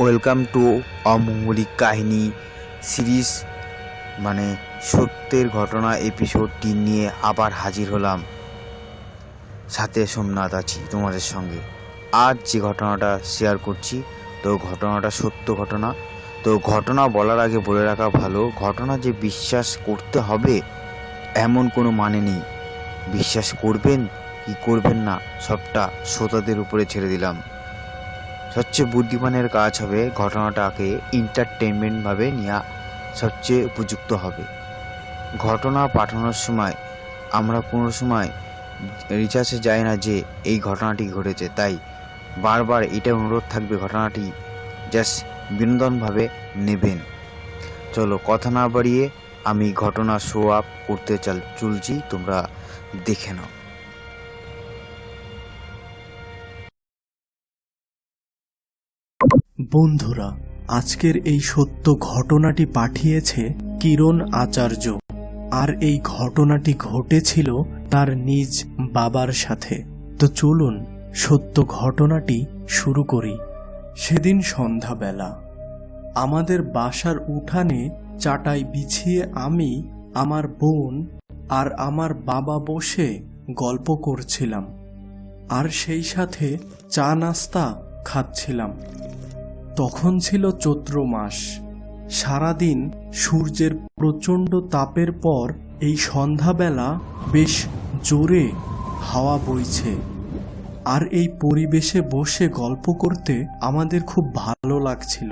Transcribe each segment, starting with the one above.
Welcome to অমঙ্গলিক কাহিনী series মানে সত্যের ঘটনা এপিসোডটি নিয়ে আবার হাজির হলাম। সাথে সোমনাথ আছি তোমাদের সঙ্গে। আজ যে ঘটনাটা শেয়ার করছি, তো ঘটনাটা সত্য ঘটনা। তো ঘটনা বলার আগে বলে রাখা ভালো, ঘটনা যে বিশ্বাস করতে হবে, এমন কোনো মানে নেই। বিশ্বাস করবেন কি করবেন না, সবটা শ্রোতাদের উপরে ছেড়ে দিলাম। সবচেয়ে বুদ্ধিমানের কাজ হবে ঘটনাটাকে এন্টারটেনমেন্টভাবে নেওয়া সবচেয়ে উপযুক্ত হবে। ঘটনা পাঠানোর সময়, আমরা কোনো সময় রিচার্জে যাই না যে এই ঘটনাটি ঘটেছে, তাই বারবার এটা অনুরোধ থাকবে ঘটনাটি জাস্ট বিনোদনভাবে নেবেন। চলো কথা না বাড়িয়ে আমি ঘটনা শো আপ করতে চাল, চলছি, তোমরা দেখে নাও। বন্ধুরা, আজকের এই সত্য ঘটনাটি পাঠিয়েছে কিরণ আচার্য। আর এই ঘটনাটি ঘটেছিল তার নিজ বাবার সাথে। তো চলুন সত্য ঘটনাটি শুরু করি। সেদিন সন্ধ্যাবেলা, আমাদের বাসার উঠানে চাটাই বিছিয়ে আমি, আমার বোন আর আমার বাবা বসে গল্প করছিলাম। আর সেই সাথে চা নাস্তা খাচ্ছিলাম। তখন ছিল চৈত্র মাস। সারাদিন সূর্যের প্রচণ্ড তাপের পর এই সন্ধ্যাবেলা বেশ জোরে হাওয়া বইছে। আর এই পরিবেশে বসে গল্প করতে আমাদের খুব ভালো লাগছিল।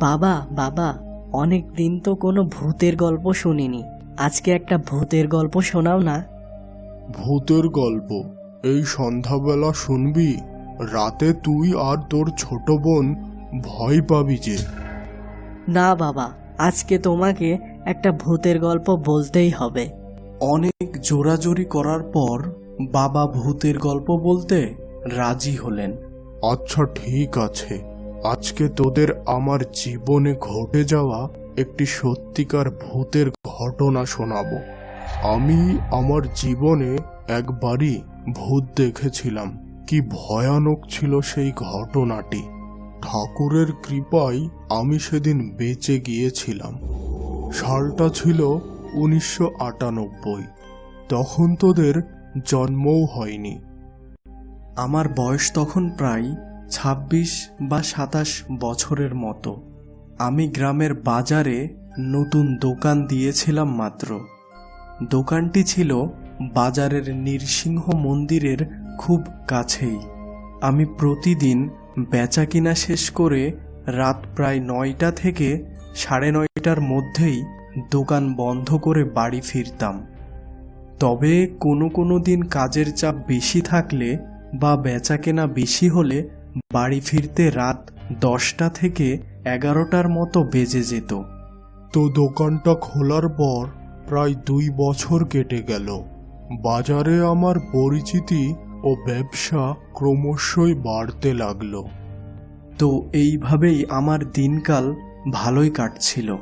বাবা বাবা অনেক দিন তো কোনো ভূতের গল্প শুনিনি। আজকে একটা ভূতের গল্প শোনাও না। ভূতের গল্প? এই সন্ধ্যাবেলা শুনবি? রাতে তুই আর তোর ছোট বোন ভয় পাবি যে। না বাবা আজকে তোমাকে একটা ভূতের গল্প বলতেই হবে। অনেক জোরাজোরি করার পর বাবা ভূতের গল্প বলতে রাজি হলেন। আচ্ছা ঠিক আছে। আজকে তোদের আমার জীবনে ঘটে যাওয়া একটি সত্যিকার ভূতের ঘটনা শোনাবো। আমি আমার জীবনে একবারই ভূত দেখেছিলাম। কি ভয়ানক ছিল সেই ঘটনাটি। ঠাকুরের কৃপায় আমি সেদিন বেঁচে গিয়েছিলাম। সালটা ছিল উনিশশো আটানব্বই। তখন তোদের জন্মও হয়নি। আমার বয়স তখন প্রায় ছাব্বিশ বা সাতাশ বছরের মতো। আমি গ্রামের বাজারে নতুন দোকান দিয়েছিলাম মাত্র। দোকানটি ছিল বাজারের নৃসিংহ মন্দিরের খুব কাছেই। আমি প্রতিদিন বেচা কিনা শেষ করে রাত প্রায় নয়টা থেকে সাড়ে নয়টার মধ্যেই দোকান বন্ধ করে বাড়ি ফিরতাম। তবে কোনো কোনো দিন কাজের চাপ বেশি থাকলে বা বেচা কেনা বেশি হলে বাড়ি ফিরতে রাত দশটা থেকে এগারোটার মতো বেজে যেত। তো দোকানটা খোলার পর প্রায় দুই বছর কেটে গেল। বাজারে আমার পরিচিতি ও ব্যবসা ক্রমশই বাড়তে লাগল। তো এইভাবেই আমার দিনকাল ভালোই কাটছিল।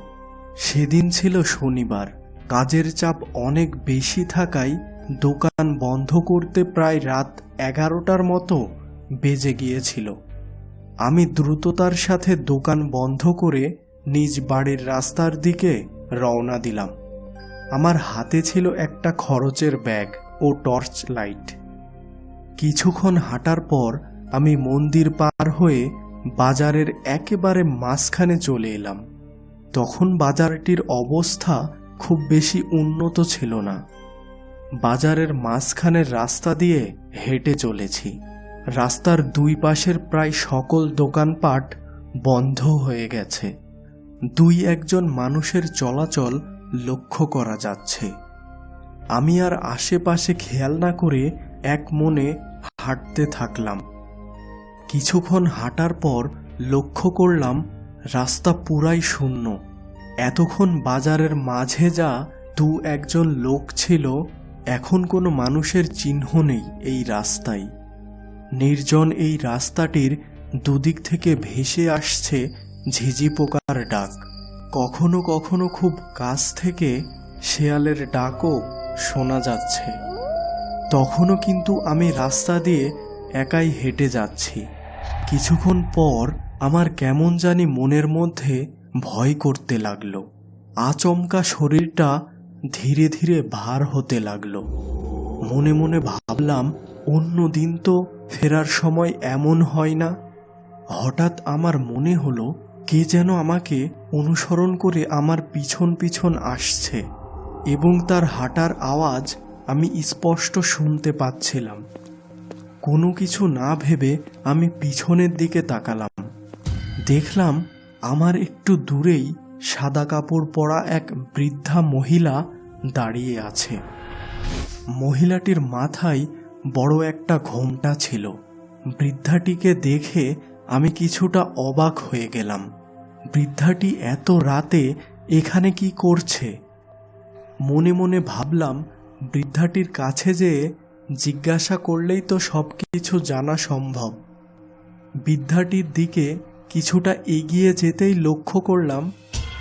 সেদিন ছিল শনিবার। কাজের চাপ অনেক বেশি থাকায় দোকান বন্ধ করতে প্রায় রাত এগারোটার মতো বেজে গিয়েছিল। আমি দ্রুততার সাথে দোকান বন্ধ করে নিজ বাড়ির রাস্তার দিকে রওনা দিলাম। আমার হাতে ছিল একটা খরচের ব্যাগ ও টর্চ লাইট। কিছুক্ষণ হাঁটার পর আমি মন্দির পার হয়ে বাজারের একেবারে মাঝখানে চলে এলাম। তখন বাজারটির অবস্থা খুব বেশি উন্নত ছিল না। বাজারের মাঝখানের রাস্তা দিয়ে হেঁটে চলেছি। রাস্তার দুই পাশের প্রায় সকল দোকানপাট বন্ধ হয়ে গেছে। দুই একজন মানুষের চলাচল লক্ষ্য করা যাচ্ছে। আমি আর আশেপাশে খেয়াল না করে এক মনে হাঁটতে থাকলাম। কিছুক্ষণ হাঁটার পর লক্ষ্য করলাম রাস্তা পুরাই শূন্য। এতক্ষণ বাজারের মাঝে যা দু একজন লোক ছিল, এখন কোনো মানুষের চিহ্ন নেই এই রাস্তায়। নির্জন এই রাস্তাটির দুদিক থেকে ভেসে আসছে ঝিঝি পোকার ডাক। কখনো কখনো খুব কাছ থেকে শেয়ালের ডাকও শোনা যাচ্ছে। তখনও কিন্তু আমি রাস্তা দিয়ে একাই হেঁটে যাচ্ছি। কিছুক্ষণ পর আমার কেমন জানি মনের মধ্যে ভয় করতে লাগল। আচমকা শরীরটা ধীরে ধীরে ভার হতে লাগল। মনে মনে ভাবলাম, অন্য দিন তো ফেরার সময় এমন হয় না। হঠাৎ আমার মনে হলো, কে যেন আমাকে অনুসরণ করে আমার পিছন পিছন আসছে এবং তার হাঁটার আওয়াজ আমি স্পষ্ট শুনতে পাচ্ছিলাম। কোনো কিছু না ভেবে আমি পিছনের দিকে তাকালাম। দেখলাম আমার একটু দূরেই সাদা কাপড় পরা এক বৃদ্ধা মহিলা দাঁড়িয়ে আছে। মহিলাটির মাথায় বড় একটা ঘোমটা ছিল। বৃদ্ধাটিকে দেখে আমি কিছুটা অবাক হয়ে গেলাম। বৃদ্ধাটি এত রাতে এখানে কি করছে? মনে মনে ভাবলাম বৃদ্ধাটির কাছে যেয়ে জিজ্ঞাসা করলেই তো সব কিছু জানা সম্ভব। বৃদ্ধাটির দিকে কিছুটা এগিয়ে যেতেই লক্ষ্য করলাম,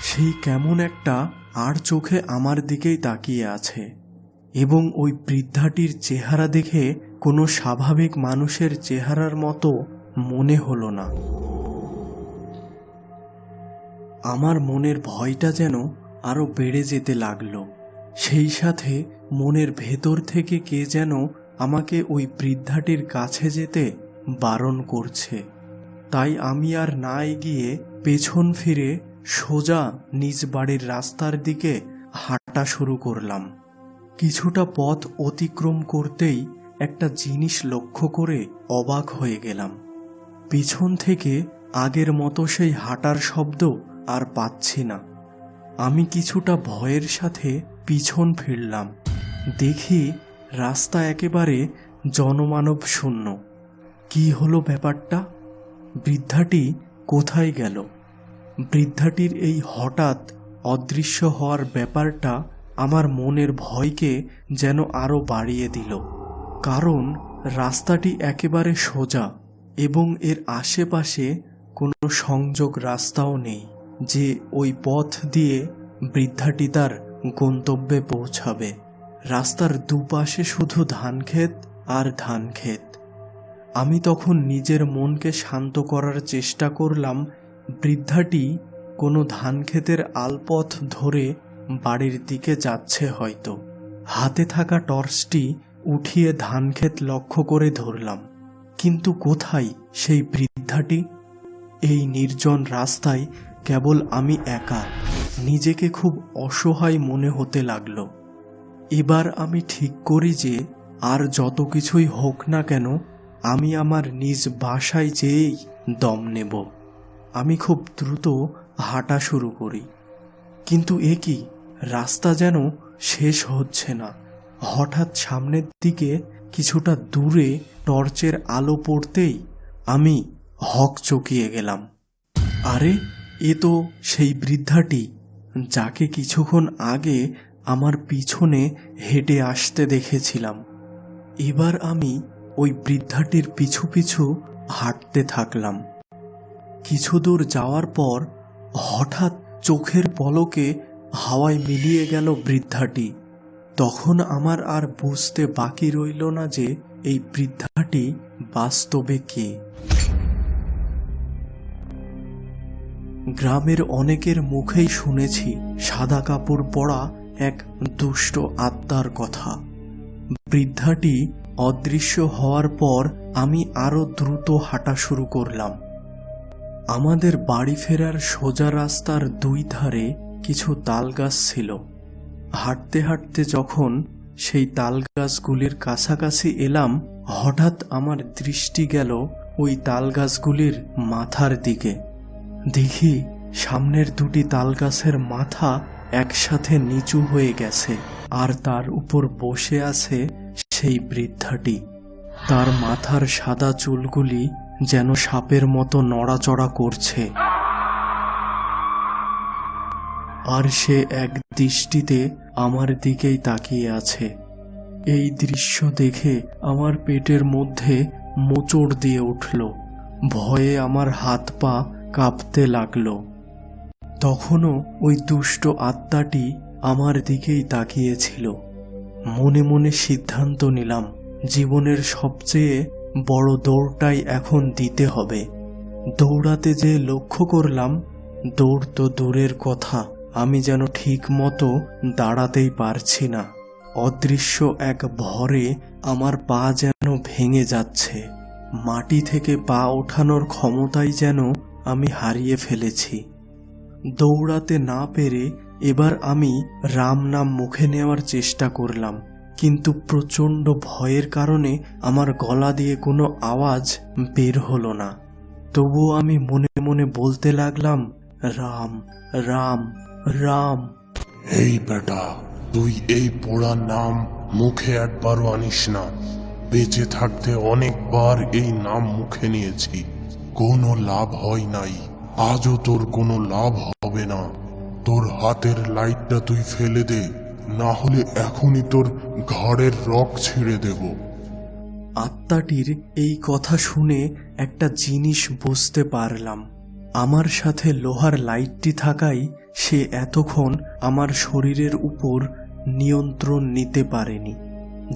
সেই কেমন একটা আর চোখে আমার দিকেই তাকিয়ে আছে এবং ওই বৃদ্ধাটির চেহারা দেখে কোনো স্বাভাবিক মানুষের চেহারার মতো মনে হলো না। আমার মনের ভয়টা যেন আরও বেড়ে যেতে লাগল। সেই সাথে মনের ভেতর থেকে কে যেন আমাকে ওই বৃদ্ধাটির কাছে যেতে বারণ করছে। তাই আমি আর না এগিয়ে পেছন ফিরে সোজা নিজ বাড়ির রাস্তার দিকে হাঁটা শুরু করলাম। কিছুটা পথ অতিক্রম করতেই একটা জিনিস লক্ষ্য করে অবাক হয়ে গেলাম। পিছন থেকে আগের মতো সেই হাঁটার শব্দ আর পাচ্ছি না। আমি কিছুটা ভয়ের সাথে পিছন ফিরলাম। দেখি রাস্তা একেবারে জনমানব শূন্য। কি হলো ব্যাপারটা? বৃদ্ধাটি কোথায় গেল? বৃদ্ধাটির এই হঠাৎ অদৃশ্য হওয়ার ব্যাপারটা আমার মনের ভয়কে যেন আরও বাড়িয়ে দিল। কারণ রাস্তাটি একেবারে সোজা এবং এর আশেপাশে কোনো সংযোগ রাস্তাও নেই যে ওই পথ দিয়ে বৃদ্ধাটি তার গন্তব্যে পৌঁছাবে। রাস্তার দুপাশে শুধু ধানক্ষেত আর ধানক্ষেত। আমি তখন নিজের মনকে শান্ত করার চেষ্টা করলাম, বৃদ্ধাটি কোনো ধানক্ষেতের আলপথ ধরে বাড়ির দিকে যাচ্ছে হয়তো। হাতে থাকা টর্চটি উঠিয়ে ধানক্ষেত লক্ষ্য করে ধরলাম। কিন্তু কোথায় সেই বৃদ্ধাটি? এই নির্জন রাস্তায় কেবল আমি একা। নিজেকে খুব অসহায় মনে হতে লাগল। এবার আমি ঠিক করি যে, আর যত কিছুই হোক না কেন, আমি আমার নিজ বাসায় যেয়েই দম নেব। আমি খুব দ্রুত হাঁটা শুরু করি। কিন্তু এ কি, রাস্তা যেন শেষ হচ্ছে না। হঠাৎ সামনের দিকে কিছুটা দূরে টর্চের আলো পড়তেই আমি হক চকিয়ে গেলাম। আরে, এ তো সেই বৃদ্ধাটি। যাকে কিছুক্ষণ আগে আমার পিছনে হেঁটে আসতে দেখেছিলাম। এবার আমি ওই বৃদ্ধাটির পিছু পিছু হাঁটতে থাকলাম। কিছু দূর যাওয়ার পর হঠাৎ চোখের পলকে হাওয়ায় মিলিয়ে গেল বৃদ্ধাটি। তখন আমার আর বুঝতে বাকি রইল না যে এই বৃদ্ধাটি বাস্তবে কে। গ্রামের অনেকের মুখেই শুনেছি সাদা কাপড় পরা এক দুষ্ট আত্মার কথা। বৃদ্ধাটি অদৃশ্য হওয়ার পর আমি আরও দ্রুত হাঁটা শুরু করলাম। আমাদের বাড়ি ফেরার সোজা রাস্তার দুই ধারে কিছু তালগাছ ছিল। হাঁটতে হাঁটতে যখন সেই তাল গাছগুলির কাছাকাছি এলাম, হঠাৎ আমার দৃষ্টি গেল ওই তাল গাছগুলির মাথার দিকে। দেখি সামনের দুটি তাল গাছের মাথা একসাথে নিচু হয়ে গেছে, আর তার উপর বসে আছে সেই বৃদ্ধাটি। তার মাথার সাদা চুলগুলি যেন সাপের মতো নড়াচড়া করছে। আর সে এক দৃষ্টিতে আমার দিকেই তাকিয়ে আছে। এই দৃশ্য দেখে আমার পেটের মধ্যে মোচড় দিয়ে উঠল। ভয়ে আমার হাত পা কাঁপতে লাগল। তখনও ওই দুষ্ট আত্মাটি আমার দিকেই তাকিয়েছিল। মনে মনে সিদ্ধান্ত নিলাম, জীবনের সবচেয়ে বড় দৌড়টাই এখন দিতে হবে। দৌড়াতে যে লক্ষ্য করলাম, দৌড় তো দূরের কথা, আমি যেন ঠিক মতো দাঁড়াতেই পারছি না। অদৃশ্য এক ভরে আমার পা যেন ভেঙে যাচ্ছে। মাটি থেকে পা ওঠানোর ক্ষমতাই যেন আমি হারিয়ে ফেলেছি। দৌড়াতে না পেরে এবার আমি রাম নাম মুখে নেওয়ার চেষ্টা করলাম। কিন্তু প্রচণ্ড ভয়ের কারণে আমার গলা দিয়ে কোনো আওয়াজ বের হলো না। তবুও আমি মনে মনে বলতে লাগলাম, রাম রাম রাম। এই বেটা, তুই এই পোড়া নাম মুখে একবারও আনিস না। বেঁচে থাকতে অনেকবার এই নাম মুখে নিয়েছি। কোনো লাভ হয় নাই। আজও তোর কোনো লাভ হবে না। তোর হাতের লাইটটা তুই ফেলে দে, না হলে এখনই তোর ঘরের রক ছিঁড়ে দেবো। আত্মাটির এই কথা শুনে একটা জিনিস বুঝতে পারলাম। আমার সাথে লোহার লাইটটি থাকাই সে এতক্ষণ আমার শরীরের উপর নিয়ন্ত্রণ নিতে পারেনি,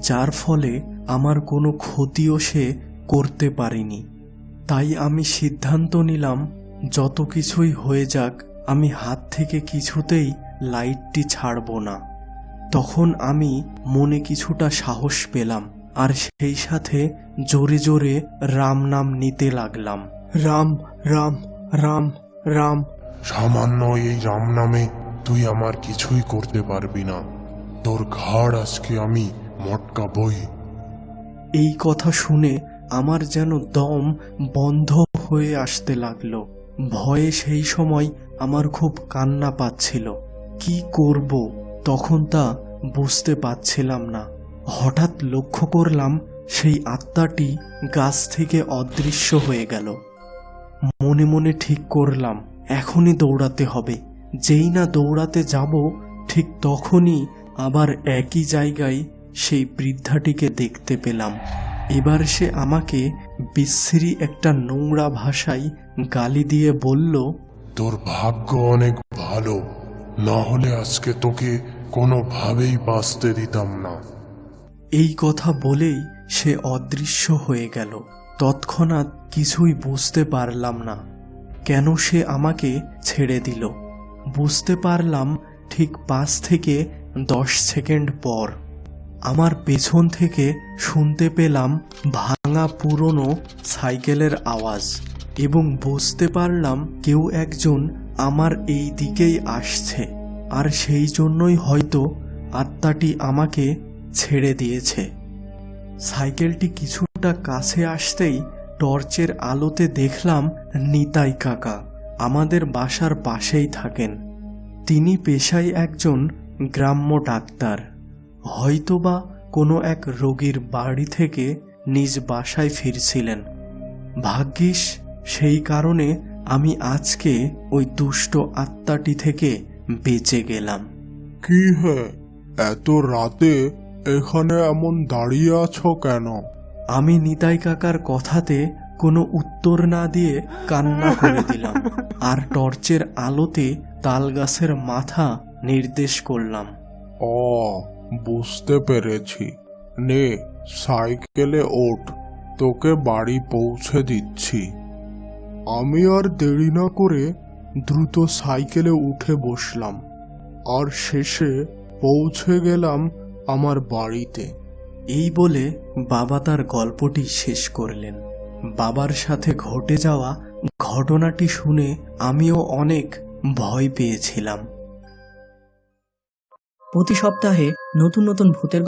যার ফলে আমার কোনো ক্ষতিও সে করতে পারেনি। তাই আমি সিদ্ধান্ত নিলাম যত কিছুই হয়ে যাক আমি হাত থেকে কিছুতেই লাইটটি ছাড়ব না। তখন আমি মনে কিছুটা সাহস পেলাম আর সেই সাথে জোরে জোরে রাম নাম নিতে লাগলাম। রাম রাম রাম রাম। সামান্য এই রাম নামে তুই আমার কিছুই করতে পারবি না। তোর ঘাড় আজকে আমি মটকাবই এই কথা শুনে আমার যেন দম বন্ধ হয়ে আসতে লাগল। ভয়ে সেই সময় আমার খুব কান্না পাচ্ছিল। কি করব? তখন তা বুঝতে পারছিলাম না। হঠাৎ লক্ষ্য করলাম, সেই আত্মাটি গাছ থেকে অদৃশ্য হয়ে গেল। মনে মনে ঠিক করলাম, এখনই দৌড়াতে হবে। যেই না দৌড়াতে যাব, ঠিক তখনই আবার একই জায়গায় সেই বৃদ্ধাটিকে দেখতে পেলাম। এবার সে আমাকে বিশ্রী একটা নোংরা ভাষায় গালি দিয়ে বলল তোর ভাগ্য অনেক ভালো। না হলে আজকে তোকে কোনোভাবেই বাঁচতে দিতাম না। এই কথা বলেই সে অদৃশ্য হয়ে গেল। তৎক্ষণাৎ কিছুই বুঝতে পারলাম না। কেন সে আমাকে ছেড়ে দিল? বুঝতে পারলাম ঠিক পাঁচ থেকে দশ সেকেন্ড পর। আমার পেছন থেকে শুনতে পেলাম ভাঙা পুরনো সাইকেলের আওয়াজ এবং বুঝতে পারলাম কেউ একজন আমার এই দিকেই আসছে আর সেই জন্যই হয়তো আত্মাটি আমাকে ছেড়ে দিয়েছে। সাইকেলটি কিছুটা কাছে আসতেই টর্চের আলোতে দেখলাম নিতাই কাকা, আমাদের বাসার পাশেই থাকেন। তিনি পেশায় একজন গ্রাম্য ডাক্তার। হয়তোবা কোনো এক রোগীর বাড়ি থেকে নিজ বাসায় ফিরছিলেন। ভাগ্যিস সেই কারণে আমি আজকে ওই দুষ্ট আত্মাটি থেকে বেঁচে গেলাম। কি হে? এত রাতে এখানে এমন দাঁড়িয়ে আছো কেন? আমি নিতাই কাকার কথাতে কোনো উত্তর না দিয়ে কান্না করে দিলাম আর টর্চের আলোতে তাল গাছের মাথা নির্দেশ করলাম। ও বুঝতে পেরেছি। নে, সাইকেলে ওঠ, তোকে বাড়ি পৌঁছে দিচ্ছি। আমি আর দেরি না করে দ্রুত সাইকেলে উঠে বসলাম। আর শেষে পৌঁছে গেলাম আমার বাড়িতে। এই বলে বাবা তার গল্পটি শেষ করলেন। বাবার সাথে ঘটে যাওয়া ঘটনাটি শুনে আমিও অনেক ভয় পেয়েছিলাম। প্রতি সপ্তাহে নতুন নতুন ভূতের